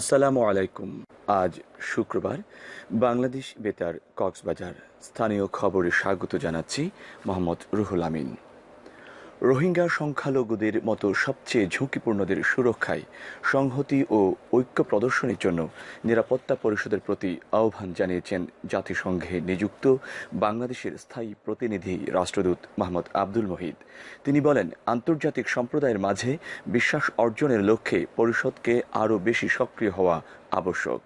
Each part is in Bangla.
আসসালামু আলাইকুম। আজ শুক্রবার বাংলাদেশ বেতার কক্সবাজার স্থানীয় খবরে স্বাগত জানাচ্ছি মোহাম্মদ রুহুল আমিন। রোহিঙ্গা সংখ্যালঘুদের মতো সবচেয়ে ঝুঁকিপূর্ণদের সুরক্ষায় সংহতি ও ঐক্য প্রদর্শনের জন্য নিরাপত্তা পরিষদের প্রতি আহ্বান জানিয়েছেন জাতিসংঘে নিযুক্ত বাংলাদেশের স্থায়ী প্রতিনিধি রাষ্ট্রদূত মোহাম্মদ আব্দুল মহিদ। তিনি বলেন, আন্তর্জাতিক সম্প্রদায়ের মাঝে বিশ্বাস অর্জনের লক্ষ্যে পরিষদকে আরও বেশি সক্রিয় হওয়া আবশ্যক।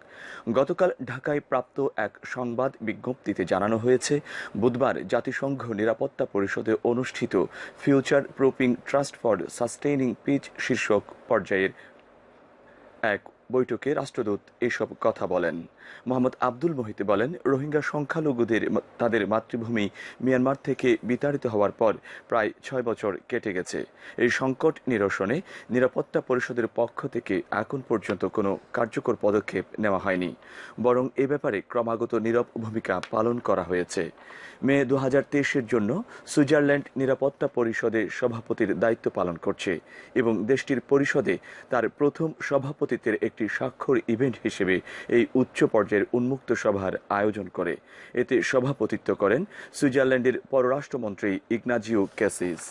গতকাল ঢাকায় প্রাপ্ত এক সংবাদ বিজ্ঞপ্তিতে জানানো হয়েছে, বুধবার জাতিসংঘ নিরাপত্তা পরিষদে অনুষ্ঠিত future propping trust for sustaining peace শীর্ষক পর্যায়ের এক বৈঠকে রাষ্ট্রদূত এসব কথা বলেন। মোহাম্মদ আব্দুল মোহিত বলেন, রোহিঙ্গা সংখ্যালঘুদের তাদের মাতৃভূমি মিয়ানমার থেকে বিতাড়িত হওয়ার পর প্রায় ছয় বছর কেটে গেছে। এই সংকট নিরসনে নিরাপত্তা পরিষদের পক্ষ থেকে এখন পর্যন্ত কোনো কার্যকর পদক্ষেপ নেওয়া হয়নি। বরং এ ব্যাপারে ক্রমাগত নীরব ভূমিকা পালন করা হয়েছে। মে দু হাজার জন্য সুইজারল্যান্ড নিরাপত্তা পরিষদে সভাপতির দায়িত্ব পালন করছে এবং দেশটির পরিষদে তার প্রথম সভাপতিত্বের একটি স্বাক্ষর ইভেন্ট হিসেবে এই উচ্চ পর্যায়ের উন্মুক্ত সভার আয়োজন করে। এতে সভাপতিত্ব করেন সুইজারল্যান্ডের পররাষ্ট্রমন্ত্রী ইগনাজিও ক্যাসিস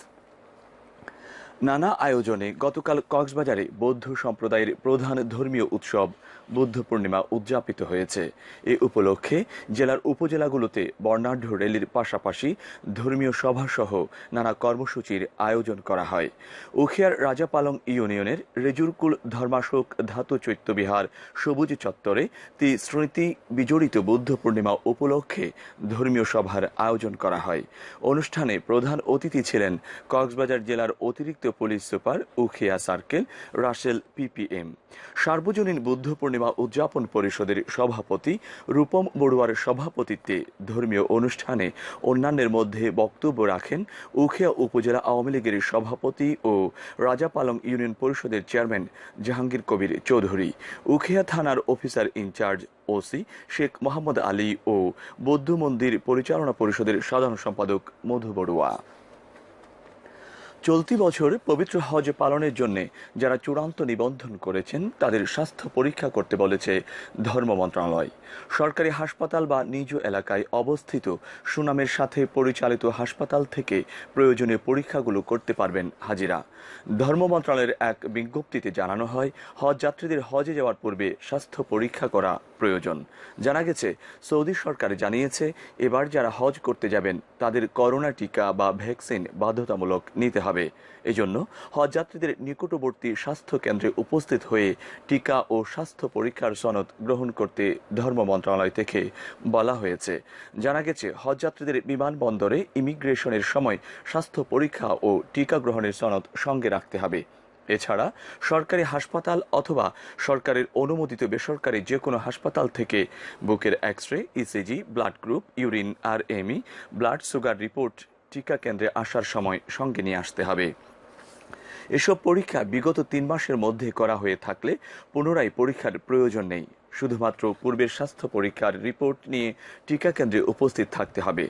নানা আয়োজনে গতকাল কক্সবাজারে বৌদ্ধ সম্প্রদায়ের প্রধান ধর্মীয় উৎসব বুদ্ধ পূর্ণিমা উদযাপিত হয়েছে। এ উপলক্ষে জেলার উপজেলাগুলোতে বর্ণাঢ্য র্যালির পাশাপাশি ধর্মীয় সভাসহ নানা কর্মসূচির আয়োজন করা হয়। উখিয়ার রাজাপালং ইউনিয়নের রেজুরকুল ধর্মাশোক ধাতু চৈত্যবিহার সবুজ চত্বরে তি স্মৃতি বিজড়িত বুদ্ধ পূর্ণিমা উপলক্ষে ধর্মীয় সভার আয়োজন করা হয়। অনুষ্ঠানে প্রধান অতিথি ছিলেন কক্সবাজার জেলার অতিরিক্ত police super Ukhiya circle, Russell PPM. সার্বজনীন বুদ্ধ পূর্ণিমা উদযাপন পরিষদের সভাপতি রূপম বড়ুয়ার সভাপতিত্বে ধর্মীয় অনুষ্ঠানে অন্যান্যের মধ্যে বক্তব্য রাখেন উখিয়া উপজেলা আওয়ামী লীগের সভাপতি ও রাজাপালং ইউনিয়ন পরিষদের চেয়ারম্যান জাহাঙ্গীর কবির চৌধুরী, উখিয়া থানার officer in charge OC Sheikh Mohammad Ali ও বৌদ্ধ মন্দির পরিচালনা পরিষদের সাধারণ সম্পাদক মধু বড়ুয়া। চলতি বছর পবিত্র হজ পালনের জন্য যারা চূড়ান্ত নিবন্ধন করেছেন, তাদের স্বাস্থ্য পরীক্ষা করতে বলেছে ধর্ম মন্ত্রণালয়। সরকারি হাসপাতাল বা নিজ এলাকায় অবস্থিত সুনামের সাথে পরিচালিত হাসপাতাল থেকে প্রয়োজনীয় পরীক্ষাগুলো করতে পারবেন হাজিরা। ধর্ম মন্ত্রণালয়ের এক বিজ্ঞপ্তিতে জানানো হয় হজ যাত্রীদের হজে যাওয়ার পূর্বে স্বাস্থ্য পরীক্ষা করা প্রয়োজন। জানা গেছে, সৌদি সরকার জানিয়েছে, এবার যারা হজ করতে যাবেন, তাদের করোনা টিকা বা ভ্যাকসিন বাধ্যতামূলক নিতে হবে। এজন্য হজযাত্রীদের নিকটবর্তী স্বাস্থ্য কেন্দ্রে উপস্থিত হয়ে টিকা ও স্বাস্থ্য পরীক্ষার সনদ গ্রহণ করতে ধর্ম মন্ত্রণালয় থেকে বলা হয়েছে। জানা গেছে, হজযাত্রীদের বিমানবন্দরে ইমিগ্রেশনের সময় স্বাস্থ্য পরীক্ষা ও টিকা গ্রহণের সনদ সঙ্গে রাখতে হবে। এছাড়া সরকারি হাসপাতাল অথবা সরকারের অনুমোদিত বেসরকারি যে কোনো হাসপাতাল থেকে বুকের X ray ECG blood group, urine, আর এমই ব্লাড সুগার রিপোর্ট টিকা কেন্দ্রে আসার সময় সঙ্গে নিয়ে আসতে হবে। এসব পরীক্ষা বিগত তিন মাসের মধ্যে করা হয়ে থাকলে পুনরায় পরীক্ষার প্রয়োজন নেই। শুধুমাত্র পূর্বের স্বাস্থ্য পরীক্ষার রিপোর্ট নিয়ে টিকা কেন্দ্রে উপস্থিত থাকতে হবে।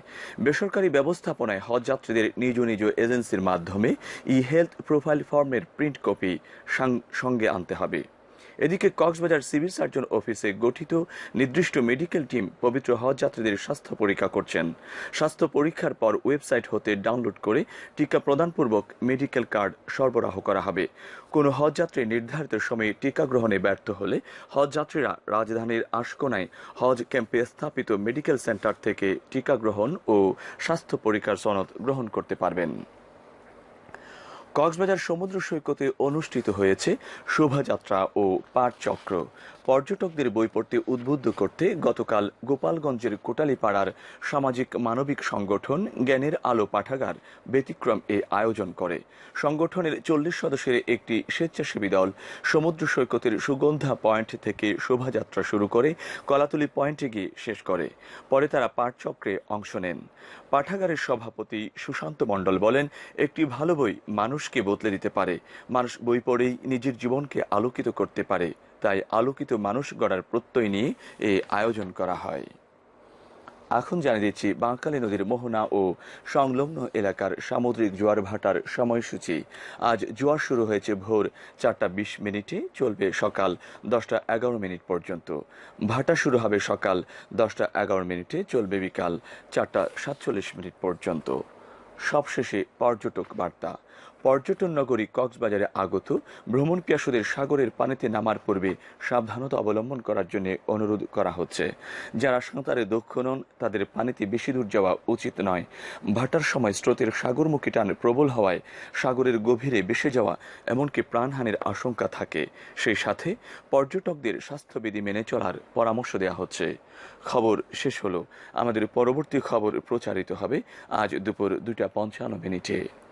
বেসরকারি ব্যবস্থাপনায় হজ যাত্রীদের নিজ নিজ এজেন্সির মাধ্যমে ই হেলথ প্রোফাইল ফর্মের প্রিন্ট কপি সঙ্গে আনতে হবে। এদিকে কক্সবাজার সিভিল সার্জন অফিসে গঠিত নির্দিষ্ট মেডিকেল টিম পবিত্র হজ যাত্রীদের স্বাস্থ্য পরীক্ষা করছেন। স্বাস্থ্য পরীক্ষার পর ওয়েবসাইট হতে ডাউনলোড করে টিকা প্রদানপূর্বক মেডিকেল কার্ড সরবরাহ করা হবে। কোনো হজযাত্রী নির্ধারিত সময়ে টিকা গ্রহণে ব্যর্থ হলে হজযাত্রীরা রাজধানীর আশকোনায় হজ ক্যাম্পে স্থাপিত মেডিকেল সেন্টার থেকে টিকা গ্রহণ ও স্বাস্থ্য পরীক্ষার সনদ গ্রহণ করতে পারবেন। কক্সবাজার সমুদ্র সৈকতে অনুষ্ঠিত হয়েছে শোভাযাত্রা ও পাঠচক্র। পর্যটকদের বই পড়তে উদ্বুদ্ধ করতে গতকাল গোপালগঞ্জের কোটালীপাড়ার সামাজিক মানবিক সংগঠন জ্ঞানের আলো পাঠাগার ব্যতিক্রম এ আয়োজন করে। সংগঠনের চল্লিশ সদস্যের একটি স্বেচ্ছাসেবী দল সমুদ্র সৈকতের সুগন্ধা পয়েন্ট থেকে শোভাযাত্রা শুরু করে কলাতুলি পয়েন্টে গিয়ে শেষ করে। পরে তারা পাঠচক্রে অংশ নেন। পাঠাগারের সভাপতি সুশান্ত মণ্ডল বলেন, একটি ভালো বই মানুষকে বদলে দিতে পারে। মানুষ বই পড়েই নিজের জীবনকে আলোকিত করতে পারে। তাই আলোকিত মানুষ গড়ার প্রত্যয় নিয়ে এই আয়োজন করা হয়। এখন জানিয়ে দিচ্ছি, বাঁকালী নদীর মোহনা ও সংলগ্ন এলাকার সামুদ্রিক জোয়ার ভাটার সময়সূচি। আজ জোয়ার শুরু হয়েছে ভোর চারটা বিশ মিনিটে, চলবে সকাল দশটা এগারো মিনিট পর্যন্ত। ভাটা শুরু হবে সকাল দশটা এগারো মিনিটে, চলবে বিকাল চারটা সাতচল্লিশ মিনিট পর্যন্ত। সবশেষে পর্যটক বার্তা। পর্যটন নগরী কক্সবাজারে আগত। ভ্রমণ পিয়াসুদের সাগরের পানিতে নামার পূর্বে সাবধানতা অবলম্বন করার জন্য অনুরোধ করা হচ্ছে। যারা সাঁতারে দক্ষ নন, তাদের পানিতে বেশি দূর যাওয়া উচিত নয়। ভাটার সময় স্রোতের সাগরমুখী টান প্রবল হওয়ায় সাগরের গভীরে বেসে যাওয়া এমনকি প্রাণহানির আশঙ্কা থাকে। সেই সাথে পর্যটকদের স্বাস্থ্যবিধি মেনে চলার পরামর্শ দেওয়া হচ্ছে। খবর শেষ হলো। আমাদের পরবর্তী খবর প্রচারিত হবে আজ দুপুর দুটা পঞ্চান্ন মিনিটে।